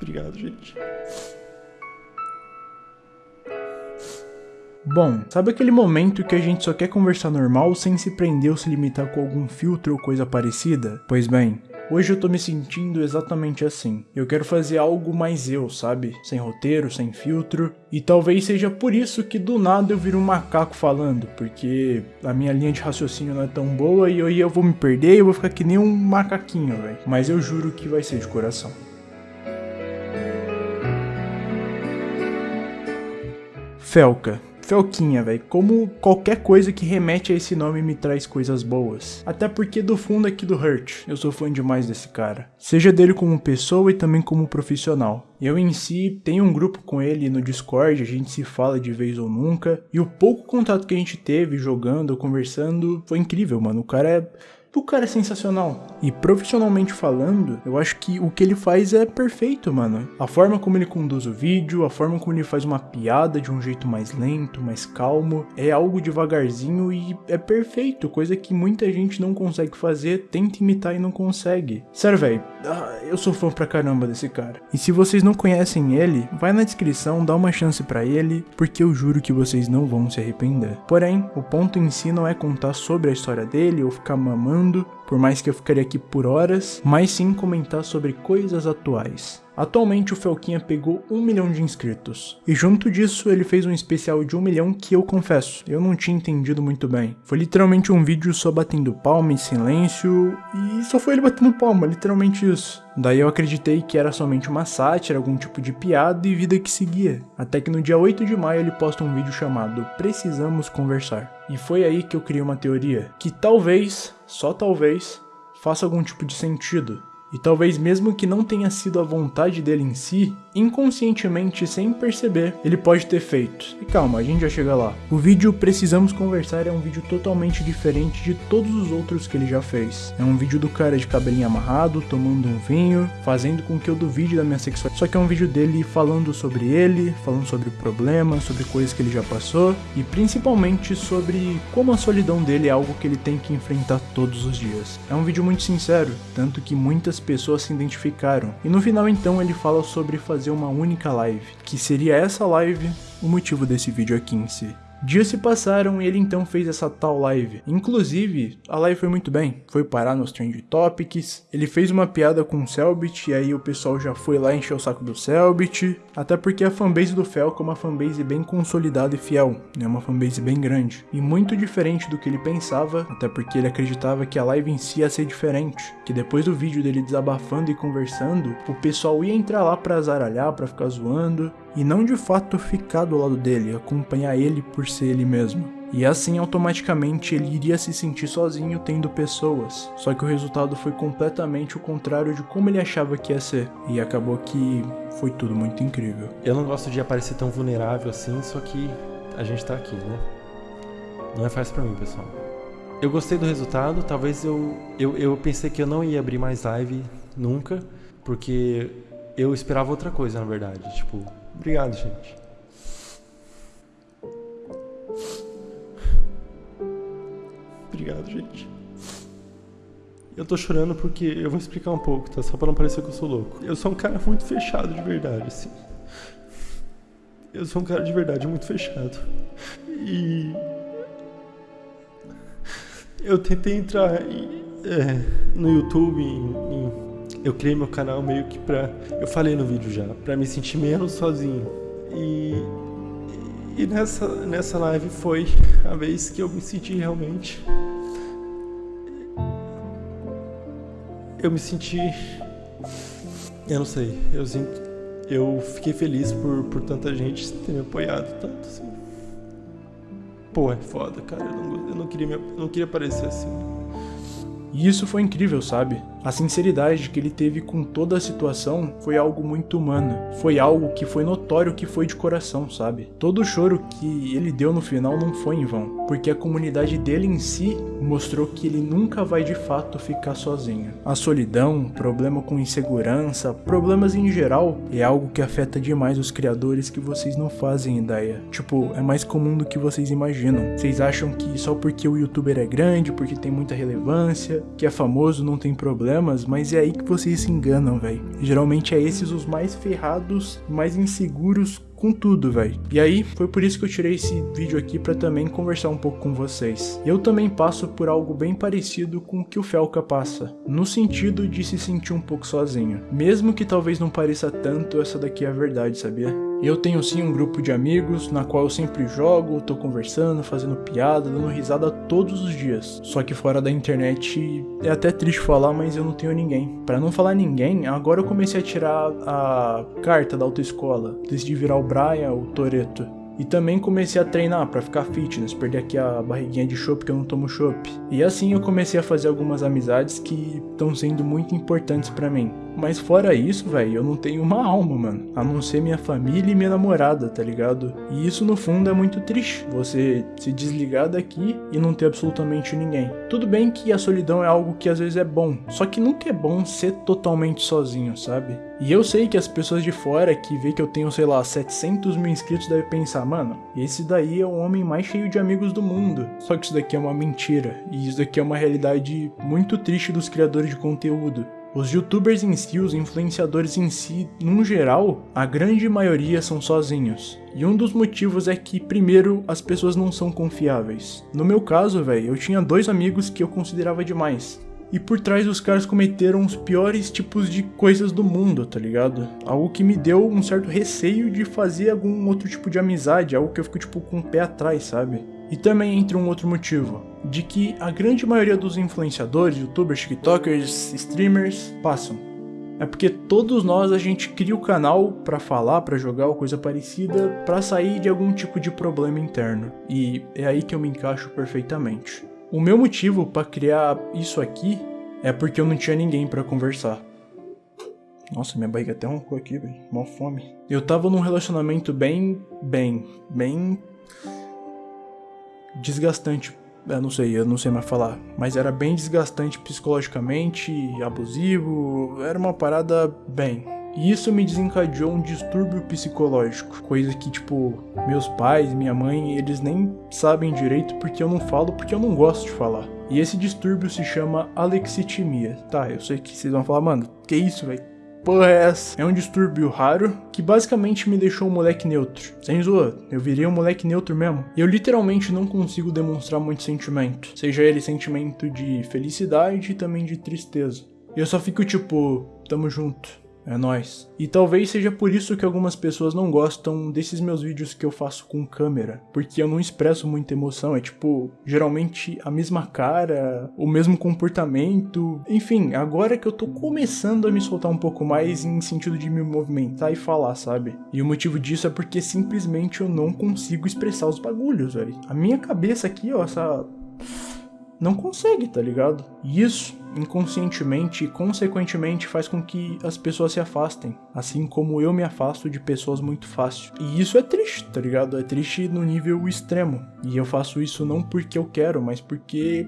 Obrigado, gente. Bom, sabe aquele momento que a gente só quer conversar normal sem se prender ou se limitar com algum filtro ou coisa parecida? Pois bem, Hoje eu tô me sentindo exatamente assim. Eu quero fazer algo mais eu, sabe? Sem roteiro, sem filtro. E talvez seja por isso que do nada eu viro um macaco falando, porque a minha linha de raciocínio não é tão boa e aí eu vou me perder e eu vou ficar que nem um macaquinho, velho. Mas eu juro que vai ser de coração. Felca. Felquinha, velho. Como qualquer coisa que remete a esse nome me traz coisas boas. Até porque do fundo aqui do Hurt, eu sou fã demais desse cara. Seja dele como pessoa e também como profissional. Eu em si tenho um grupo com ele no Discord, a gente se fala de vez ou nunca. E o pouco contato que a gente teve jogando conversando foi incrível, mano. O cara é o cara é sensacional. E profissionalmente falando, eu acho que o que ele faz é perfeito, mano. A forma como ele conduz o vídeo, a forma como ele faz uma piada de um jeito mais lento, mais calmo, é algo devagarzinho e é perfeito, coisa que muita gente não consegue fazer, tenta imitar e não consegue. Sério, velho, ah, eu sou fã pra caramba desse cara. E se vocês não conhecem ele, vai na descrição, dá uma chance para ele, porque eu juro que vocês não vão se arrepender. Porém, o ponto em si não é contar sobre a história dele ou ficar mamando por mais que eu ficaria aqui por horas, mas sim comentar sobre coisas atuais. Atualmente o Felquinha pegou 1 milhão de inscritos. E junto disso ele fez um especial de 1 milhão que eu confesso, eu não tinha entendido muito bem. Foi literalmente um vídeo só batendo palma em silêncio e só foi ele batendo palma, literalmente isso. Daí eu acreditei que era somente uma sátira, algum tipo de piada e vida que seguia. Até que no dia 8 de maio ele posta um vídeo chamado Precisamos Conversar. E foi aí que eu criei uma teoria, que talvez, só talvez, faça algum tipo de sentido. E talvez mesmo que não tenha sido a vontade dele em si, inconscientemente, sem perceber, ele pode ter feito. E calma, a gente já chega lá. O vídeo Precisamos Conversar é um vídeo totalmente diferente de todos os outros que ele já fez. É um vídeo do cara de cabelinho amarrado, tomando um vinho, fazendo com que eu duvide da minha sexualidade. Só que é um vídeo dele falando sobre ele, falando sobre problemas, sobre coisas que ele já passou e principalmente sobre como a solidão dele é algo que ele tem que enfrentar todos os dias. É um vídeo muito sincero, tanto que muitas pessoas se identificaram. E no final então ele fala sobre fazer uma única live, que seria essa live o motivo desse vídeo aqui em si. Dias se passaram e ele então fez essa tal live. Inclusive, a live foi muito bem. Foi parar nos Trend Topics. Ele fez uma piada com o Selbit e aí o pessoal já foi lá encher o saco do Selbit. Até porque a fanbase do Felco é uma fanbase bem consolidada e fiel. É uma fanbase bem grande. E muito diferente do que ele pensava, até porque ele acreditava que a live em si ia ser diferente. Que depois do vídeo dele desabafando e conversando, o pessoal ia entrar lá pra zaralhar, pra ficar zoando e não de fato ficar do lado dele, acompanhar ele por ser ele mesmo. E assim automaticamente ele iria se sentir sozinho tendo pessoas. Só que o resultado foi completamente o contrário de como ele achava que ia ser. E acabou que foi tudo muito incrível. Eu não gosto de aparecer tão vulnerável assim, só que a gente tá aqui, né? Não é fácil para mim, pessoal. Eu gostei do resultado, talvez eu, eu eu pensei que eu não ia abrir mais live nunca, porque eu esperava outra coisa, na verdade, tipo, Obrigado, gente. Obrigado, gente. Eu tô chorando porque eu vou explicar um pouco, tá? Só pra não parecer que eu sou louco. Eu sou um cara muito fechado de verdade, assim. Eu sou um cara de verdade muito fechado. E. Eu tentei entrar em, é, no YouTube em, em eu criei meu canal meio que pra. Eu falei no vídeo já, pra me sentir menos sozinho. E. E nessa, nessa live foi a vez que eu me senti realmente. Eu me senti. Eu não sei, eu sinto. Eu fiquei feliz por, por tanta gente ter me apoiado tanto assim. Pô, é foda, cara. Eu não, eu não, queria, me, eu não queria parecer assim. E isso foi incrível, sabe? A sinceridade que ele teve com toda a situação foi algo muito humano. Foi algo que foi notório que foi de coração, sabe? Todo o choro que ele deu no final não foi em vão, porque a comunidade dele em si mostrou que ele nunca vai de fato ficar sozinho. A solidão, problema com insegurança, problemas em geral, é algo que afeta demais os criadores que vocês não fazem ideia. Tipo, é mais comum do que vocês imaginam. Vocês acham que só porque o youtuber é grande, porque tem muita relevância, que é famoso, não tem problema problemas, mas é aí que vocês se enganam, velho. Geralmente é esses os mais ferrados, mais inseguros com tudo, velho. E aí, foi por isso que eu tirei esse vídeo aqui para também conversar um pouco com vocês. Eu também passo por algo bem parecido com o que o Felca passa, no sentido de se sentir um pouco sozinho. Mesmo que talvez não pareça tanto, essa daqui é a verdade, sabia? Eu tenho sim um grupo de amigos na qual eu sempre jogo, tô conversando, fazendo piada, dando risada todos os dias. Só que fora da internet é até triste falar, mas eu não tenho ninguém. Para não falar ninguém, agora eu comecei a tirar a carta da autoescola, decidi virar o Brian, o Toreto. E também comecei a treinar para ficar fitness, perder aqui a barriguinha de chopp que eu não tomo chopp. E assim eu comecei a fazer algumas amizades que estão sendo muito importantes para mim. Mas fora isso, velho, eu não tenho uma alma, mano. A não ser minha família e minha namorada, tá ligado? E isso no fundo é muito triste. Você se desligar daqui e não ter absolutamente ninguém. Tudo bem que a solidão é algo que às vezes é bom, só que nunca é bom ser totalmente sozinho, sabe? E eu sei que as pessoas de fora que vê que eu tenho, sei lá, 700 mil inscritos devem pensar, mano, esse daí é o homem mais cheio de amigos do mundo. Só que isso daqui é uma mentira. E isso daqui é uma realidade muito triste dos criadores de conteúdo. Os youtubers em si, os influenciadores em si, num geral, a grande maioria são sozinhos. E um dos motivos é que, primeiro, as pessoas não são confiáveis. No meu caso, velho, eu tinha dois amigos que eu considerava demais. E por trás os caras cometeram os piores tipos de coisas do mundo, tá ligado? Algo que me deu um certo receio de fazer algum outro tipo de amizade, algo que eu fico tipo com o pé atrás, sabe? E também entre um outro motivo, de que a grande maioria dos influenciadores, youtubers, tiktokers, streamers passam. É porque todos nós a gente cria o canal para falar, para jogar ou coisa parecida, para sair de algum tipo de problema interno. E é aí que eu me encaixo perfeitamente. O meu motivo para criar isso aqui é porque eu não tinha ninguém para conversar. Nossa, minha barriga até roncou aqui, velho. Mó fome. Eu tava num relacionamento bem, bem, bem desgastante. Eu não sei, eu não sei mais falar. Mas era bem desgastante psicologicamente, abusivo. Era uma parada bem. E isso me desencadeou um distúrbio psicológico. Coisa que, tipo, meus pais, minha mãe, eles nem sabem direito porque eu não falo, porque eu não gosto de falar. E esse distúrbio se chama alexitimia. Tá, eu sei que vocês vão falar, mano, que isso, velho? Porra é essa? É um distúrbio raro que basicamente me deixou um moleque neutro. Sem zoa, eu virei um moleque neutro mesmo. Eu literalmente não consigo demonstrar muito sentimento. Seja ele sentimento de felicidade e também de tristeza. Eu só fico tipo, tamo junto. É nós. E talvez seja por isso que algumas pessoas não gostam desses meus vídeos que eu faço com câmera, porque eu não expresso muita emoção, é tipo, geralmente a mesma cara, o mesmo comportamento. Enfim, agora que eu tô começando a me soltar um pouco mais em sentido de me movimentar e falar, sabe? E o motivo disso é porque simplesmente eu não consigo expressar os bagulhos, velho. A minha cabeça aqui, ó, essa não consegue, tá ligado? E isso, inconscientemente e consequentemente, faz com que as pessoas se afastem, assim como eu me afasto de pessoas muito fácil. E isso é triste, tá ligado? É triste no nível extremo. E eu faço isso não porque eu quero, mas porque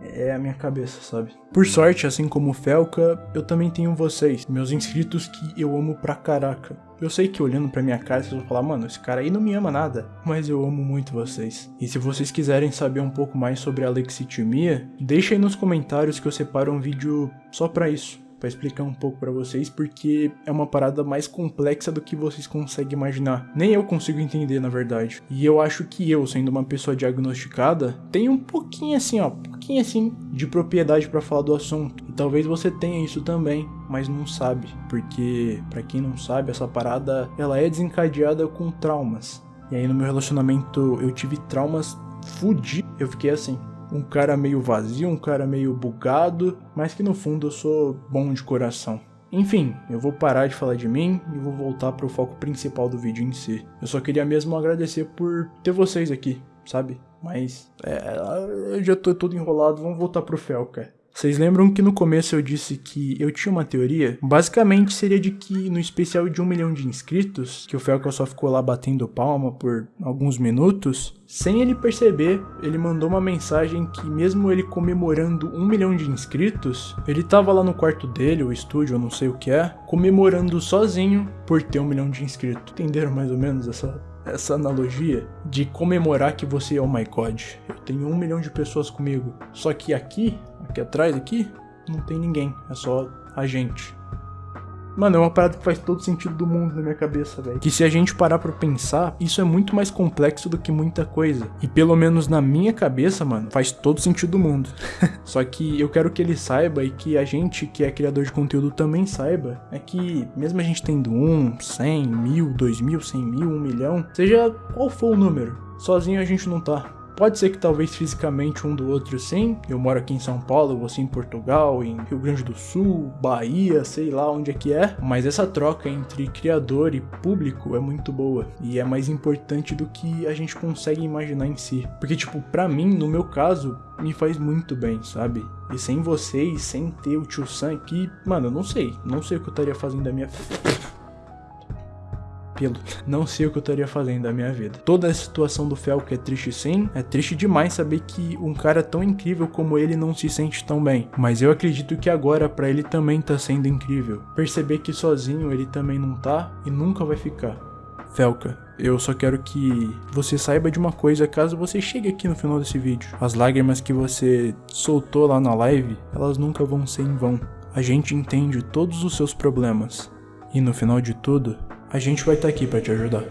é a minha cabeça, sabe? Por sorte, assim como o Felca, eu também tenho vocês, meus inscritos que eu amo pra caraca. Eu sei que olhando pra minha cara vocês vão falar, mano, esse cara aí não me ama nada, mas eu amo muito vocês. E se vocês quiserem saber um pouco mais sobre a lexitimia, deixa aí nos comentários que eu separo um vídeo só pra isso para explicar um pouco para vocês, porque é uma parada mais complexa do que vocês conseguem imaginar. Nem eu consigo entender, na verdade. E eu acho que eu, sendo uma pessoa diagnosticada, tenho um pouquinho assim, ó, um pouquinho assim de propriedade para falar do assunto. E talvez você tenha isso também, mas não sabe, porque para quem não sabe, essa parada ela é desencadeada com traumas. E aí no meu relacionamento eu tive traumas fudidos. Eu fiquei assim, um cara meio vazio, um cara meio bugado, mas que no fundo eu sou bom de coração. Enfim, eu vou parar de falar de mim e vou voltar para o foco principal do vídeo em si. Eu só queria mesmo agradecer por ter vocês aqui, sabe? Mas é, eu já tô todo enrolado, vamos voltar pro Felca. Vocês lembram que no começo eu disse que eu tinha uma teoria? Basicamente seria de que no especial de um milhão de inscritos, que o Felca só ficou lá batendo palma por alguns minutos, sem ele perceber, ele mandou uma mensagem que mesmo ele comemorando um milhão de inscritos, ele tava lá no quarto dele, o estúdio, eu não sei o que é, comemorando sozinho por ter um milhão de inscritos. Entenderam mais ou menos essa essa analogia de comemorar que você é o oh my god. Eu tenho um milhão de pessoas comigo. Só que aqui, aqui atrás, aqui, não tem ninguém, é só a gente. Mano, é uma parada que faz todo sentido do mundo na minha cabeça, velho. Que se a gente parar pra pensar, isso é muito mais complexo do que muita coisa. E pelo menos na minha cabeça, mano, faz todo sentido do mundo. Só que eu quero que ele saiba e que a gente que é criador de conteúdo também saiba, é que mesmo a gente tendo um, cem, mil, dois mil, cem mil, um milhão, seja qual for o número, sozinho a gente não tá. Pode ser que talvez fisicamente um do outro sim. Eu moro aqui em São Paulo, você em Portugal, em Rio Grande do Sul, Bahia, sei lá onde é que é. Mas essa troca entre criador e público é muito boa. E é mais importante do que a gente consegue imaginar em si. Porque, tipo, pra mim, no meu caso, me faz muito bem, sabe? E sem vocês, sem ter o tio Sam aqui, mano, eu não sei. Não sei o que eu estaria fazendo da minha pelo. Não sei o que eu estaria fazendo da minha vida. Toda a situação do Felco é triste sim. É triste demais saber que um cara tão incrível como ele não se sente tão bem. Mas eu acredito que agora para ele também tá sendo incrível. Perceber que sozinho ele também não tá e nunca vai ficar. Felca, eu só quero que você saiba de uma coisa caso você chegue aqui no final desse vídeo. As lágrimas que você soltou lá na live, elas nunca vão ser em vão. A gente entende todos os seus problemas. E no final de tudo, a gente vai estar tá aqui para te ajudar.